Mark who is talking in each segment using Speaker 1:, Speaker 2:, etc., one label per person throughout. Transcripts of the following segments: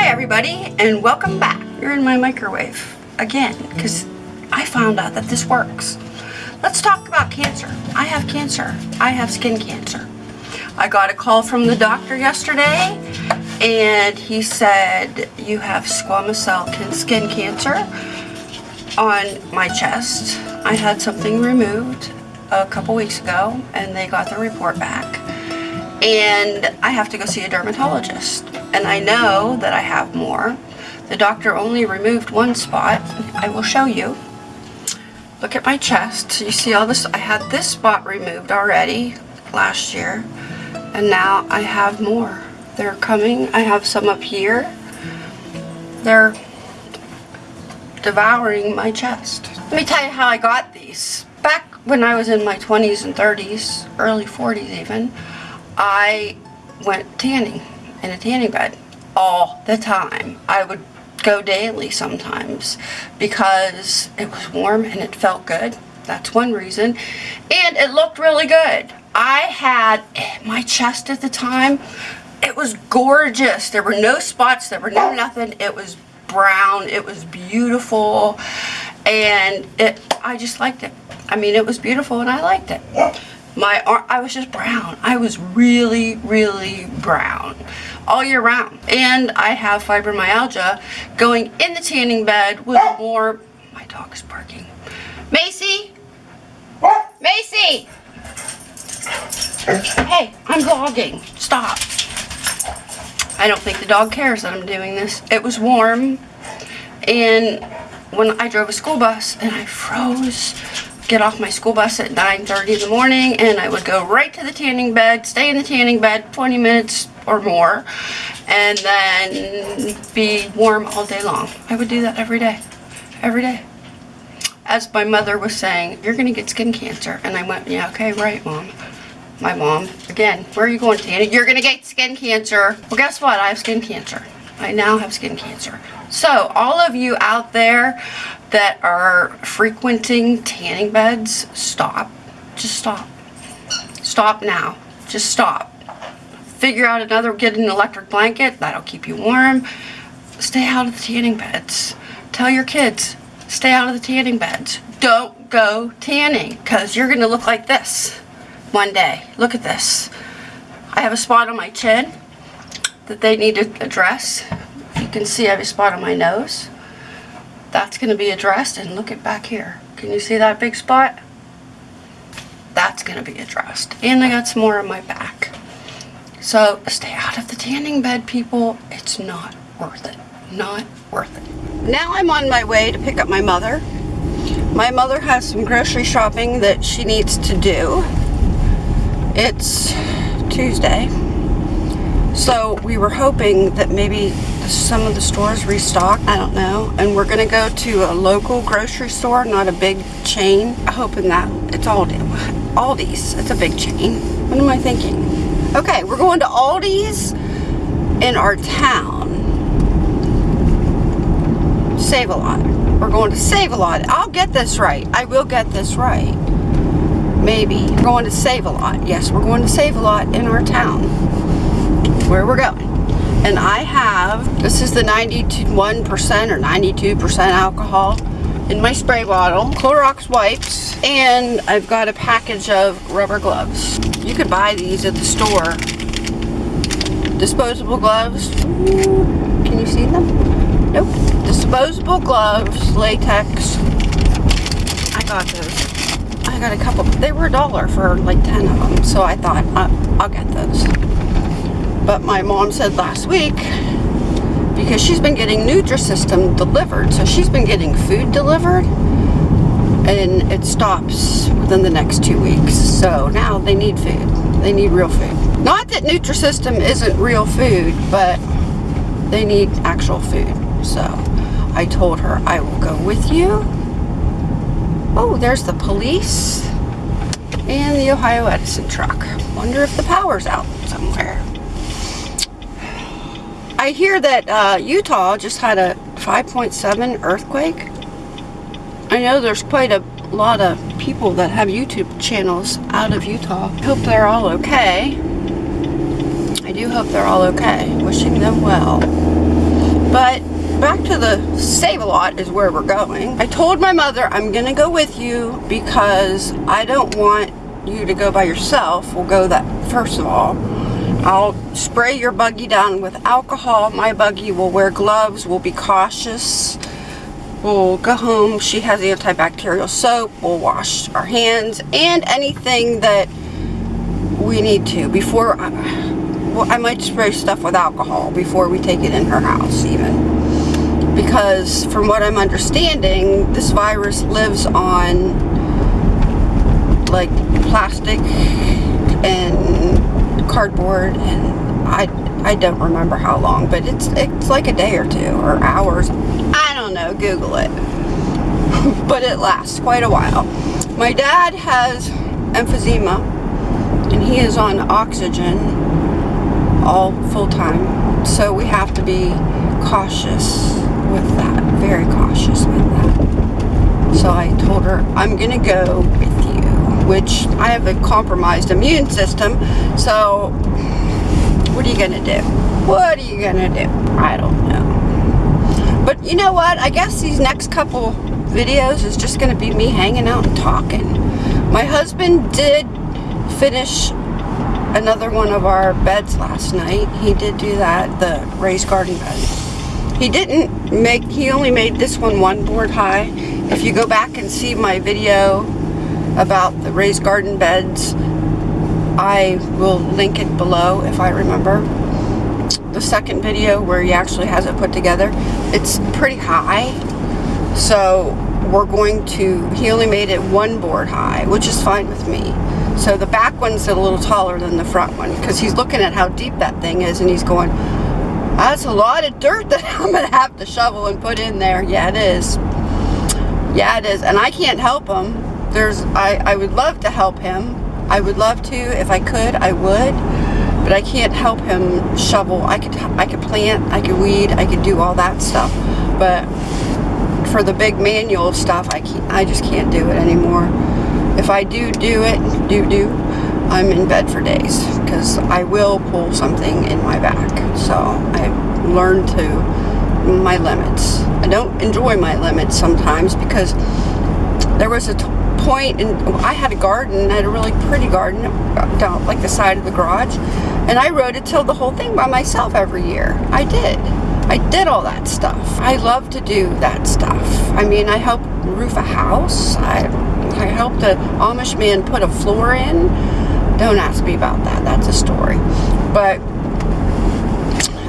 Speaker 1: Hi everybody and welcome back. You're in my microwave again because I found out that this works. Let's talk about cancer. I have cancer. I have skin cancer. I got a call from the doctor yesterday and he said you have squamous cell skin cancer on my chest. I had something removed a couple weeks ago and they got the report back and I have to go see a dermatologist and I know that I have more. The doctor only removed one spot. I will show you. Look at my chest. You see all this? I had this spot removed already last year and now I have more. They're coming. I have some up here. They're devouring my chest. Let me tell you how I got these. Back when I was in my 20s and 30s, early 40s even, I went tanning in a tanning bed all the time. I would go daily sometimes because it was warm and it felt good. That's one reason. And it looked really good. I had my chest at the time. It was gorgeous. There were no spots. There were no nothing. It was brown. It was beautiful. And it, I just liked it. I mean, it was beautiful and I liked it. My arm, I was just brown. I was really, really brown all year round. And I have fibromyalgia going in the tanning bed with more, my dog is barking. Macy? Macy! Hey, I'm vlogging. Stop. I don't think the dog cares that I'm doing this. It was warm and when I drove a school bus and I froze get off my school bus at 9.30 in the morning and I would go right to the tanning bed, stay in the tanning bed 20 minutes or more, and then be warm all day long. I would do that every day, every day. As my mother was saying, you're going to get skin cancer. And I went, yeah, okay, right, Mom. My mom, again, where are you going, Tanny? You're going to get skin cancer. Well, guess what? I have skin cancer. I now have skin cancer. So, all of you out there that are frequenting tanning beds, stop. Just stop. Stop now. Just stop. Figure out another, get an electric blanket. That'll keep you warm. Stay out of the tanning beds. Tell your kids, stay out of the tanning beds. Don't go tanning because you're going to look like this one day. Look at this. I have a spot on my chin that they need to address. You can see a spot on my nose. That's going to be addressed and look at back here. Can you see that big spot? That's going to be addressed. And I got some more on my back. So stay out of the tanning bed people. It's not worth it. Not worth it. Now I'm on my way to pick up my mother. My mother has some grocery shopping that she needs to do. It's Tuesday so we were hoping that maybe some of the stores restock. I don't know. And we're going to go to a local grocery store, not a big chain. I'm Hoping that it's Aldi. Aldi's. It's a big chain. What am I thinking? Okay, we're going to Aldi's in our town. Save-A-Lot. We're going to Save-A-Lot. I'll get this right. I will get this right. Maybe. We're going to Save-A-Lot. Yes, we're going to Save-A-Lot in our town. Where we're going and I have, this is the 91% or 92% alcohol in my spray bottle, Clorox wipes, and I've got a package of rubber gloves. You could buy these at the store. Disposable gloves. can you see them? Nope. Disposable gloves, latex. I got those. I got a couple. They were a dollar for like 10 of them, so I thought, uh, I'll get those. But my mom said last week, because she's been getting Nutrisystem delivered, so she's been getting food delivered, and it stops within the next two weeks. So now they need food. They need real food. Not that Nutrisystem isn't real food, but they need actual food. So I told her I will go with you. Oh, there's the police and the Ohio Edison truck. Wonder if the power's out somewhere. I hear that uh, Utah just had a 5.7 earthquake. I know there's quite a lot of people that have YouTube channels out of Utah. Hope they're all okay. I do hope they're all okay. Wishing them well. But back to the Save-A-Lot is where we're going. I told my mother I'm gonna go with you because I don't want you to go by yourself. We'll go that first of all. I'll spray your buggy down with alcohol. My buggy will wear gloves. We'll be cautious. We'll go home. She has antibacterial soap. We'll wash our hands and anything that we need to before I, well, I might spray stuff with alcohol before we take it in her house even because from what I'm understanding this virus lives on like plastic cardboard and I I don't remember how long but it's it's like a day or two or hours. I don't know google it. But it lasts quite a while. My dad has emphysema and he is on oxygen all full-time so we have to be cautious with that very cautious with that. So I told her I'm gonna go with you which I have a compromised immune system so what are you gonna do what are you gonna do I don't know but you know what I guess these next couple videos is just gonna be me hanging out and talking my husband did finish another one of our beds last night. He did do that, the raised garden bed. He didn't make, he only made this one one board high. If you go back and see my video about the raised garden beds, I will link it below if I remember. The second video where he actually has it put together, it's pretty high. So we're going to, he only made it one board high, which is fine with me. So the back one's a little taller than the front one because he's looking at how deep that thing is and he's going, that's a lot of dirt that I'm going to have to shovel and put in there. Yeah, it is. Yeah, it is. And I can't help him. There's, I, I would love to help him. I would love to. If I could, I would. But I can't help him shovel. I could, I could plant, I could weed, I could do all that stuff. But for the big manual stuff, I can't, I just can't do it anymore if I do do it, do do, I'm in bed for days because I will pull something in my back. So I've learned to my limits. I don't enjoy my limits sometimes because there was a point and I had a garden, I had a really pretty garden down like the side of the garage and I rototilled the whole thing by myself every year. I did. I did all that stuff. I love to do that stuff. I mean, I helped roof a house. I I helped an Amish man put a floor in. Don't ask me about that. That's a story. But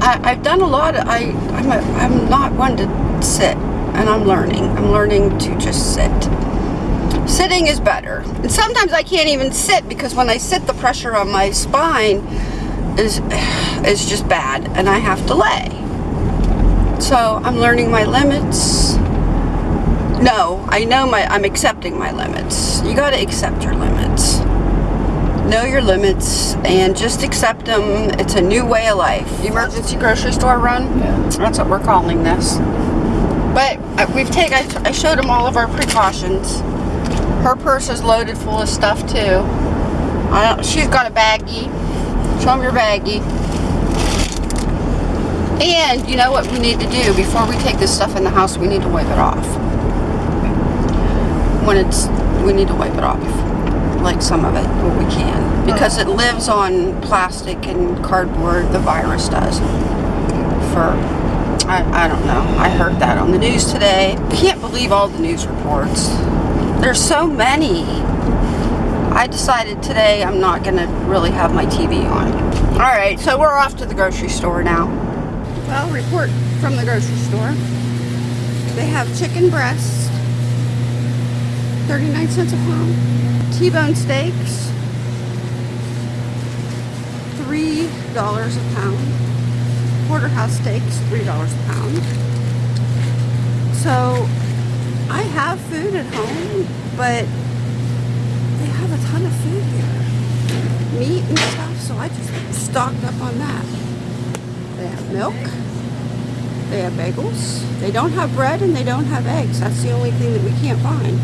Speaker 1: I, have done a lot. Of, I, I'm, a, I'm not one to sit, and I'm learning. I'm learning to just sit. Sitting is better. And sometimes I can't even sit because when I sit, the pressure on my spine is, is just bad, and I have to lay. So I'm learning my limits no, I know my, I'm accepting my limits. You gotta accept your limits. Know your limits and just accept them. It's a new way of life. Emergency grocery store run? Yeah. That's what we're calling this. But uh, we've taken, I showed them all of our precautions. Her purse is loaded full of stuff too. she's got a baggie. Show them your baggie. And you know what we need to do before we take this stuff in the house, we need to wipe it off when it's, we need to wipe it off, like some of it, when we can. Because it lives on plastic and cardboard, the virus does. For, I, I don't know, I heard that on the news today. Can't believe all the news reports. There's so many. I decided today I'm not going to really have my TV on. Alright, so we're off to the grocery store now. Well, report from the grocery store. They have chicken breasts 39 cents a pound. T-bone steaks, $3 a pound. Porterhouse steaks, $3 a pound. So, I have food at home, but they have a ton of food here. Meat and stuff, so I just stocked up on that. They have milk. They have bagels. They don't have bread and they don't have eggs. That's the only thing that we can't find.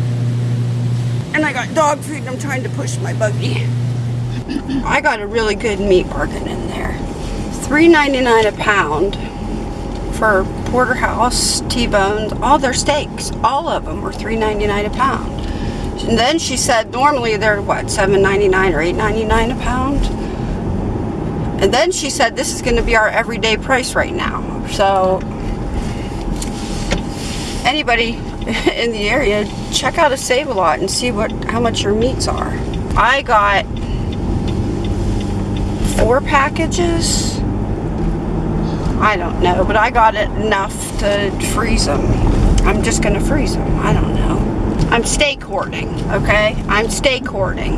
Speaker 1: And I got dog food and I'm trying to push my buggy. I got a really good meat bargain in there. $3.99 a pound for for porterhouse, T-bones, all their steaks. All of them were $3.99 a pound. And then she said normally they're what, $7.99 or $8.99 a pound? And then she said this is going to be our everyday price right now. So anybody in the area, check out a Save-A-Lot and see what how much your meats are. I got four packages. I don't know, but I got it enough to freeze them. I'm just going to freeze them. I don't know. I'm steak hoarding, okay? I'm steak hoarding.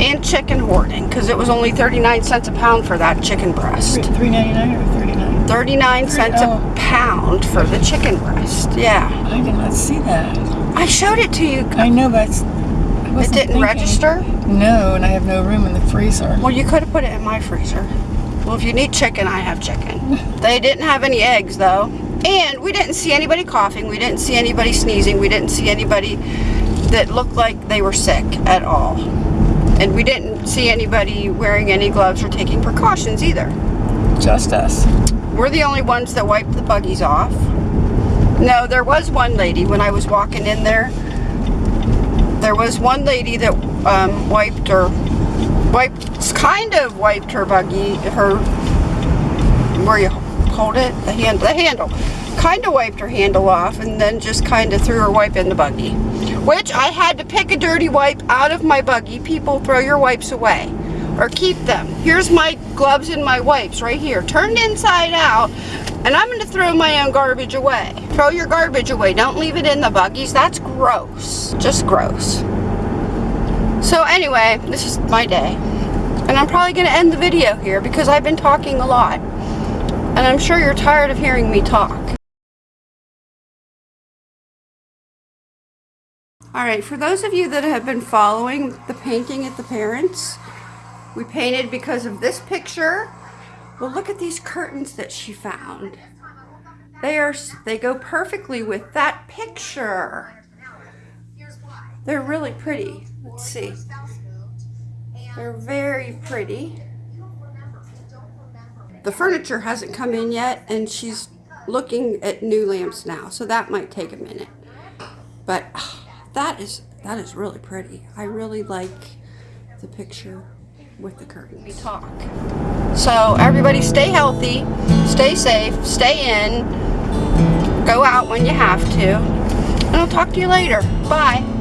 Speaker 1: And chicken hoarding, because it was only 39 cents a pound for that chicken breast.
Speaker 2: Three ninety nine or thirty nine?
Speaker 1: 39 cents
Speaker 2: Oh.
Speaker 1: a pound for the chicken breast. Yeah.
Speaker 2: I did not see that.
Speaker 1: I showed it to you.
Speaker 2: I know, but
Speaker 1: It didn't
Speaker 2: thinking.
Speaker 1: register?
Speaker 2: No, and I have no room in the freezer.
Speaker 1: Well, you could have put it in my freezer. Well, if you need chicken, I have chicken. They didn't have any eggs, though. And we didn't see anybody coughing. We didn't see anybody sneezing. We didn't see anybody that looked like they were sick at all. And we didn't see anybody wearing any gloves or taking precautions either.
Speaker 2: Just us.
Speaker 1: We're the only ones that wiped the buggies off. No, there was one lady when I was walking in there. There was one lady that um, wiped her, wiped, kind of wiped her buggy, her, where you hold it, the hand, the handle. Kind of wiped her handle off and then just kind of threw her wipe in the buggy. Which I had to pick a dirty wipe out of my buggy. People throw your wipes away or keep them. Here's my gloves and my wipes right here, turned inside out, and I'm going to throw my own garbage away. Throw your garbage away. Don't leave it in the buggies. That's gross. Just gross. So anyway, this is my day. And I'm probably going to end the video here because I've been talking a lot. And I'm sure you're tired of hearing me talk. Alright, for those of you that have been following the painting at the parents, we painted because of this picture. Well, look at these curtains that she found. They are they go perfectly with that picture. They're really pretty. Let's see. They're very pretty. The furniture hasn't come in yet and she's looking at new lamps now, so that might take a minute. But that is that is really pretty. I really like the picture with the curtains. We talk. So everybody stay healthy, stay safe, stay in, go out when you have to. And I'll talk to you later. Bye.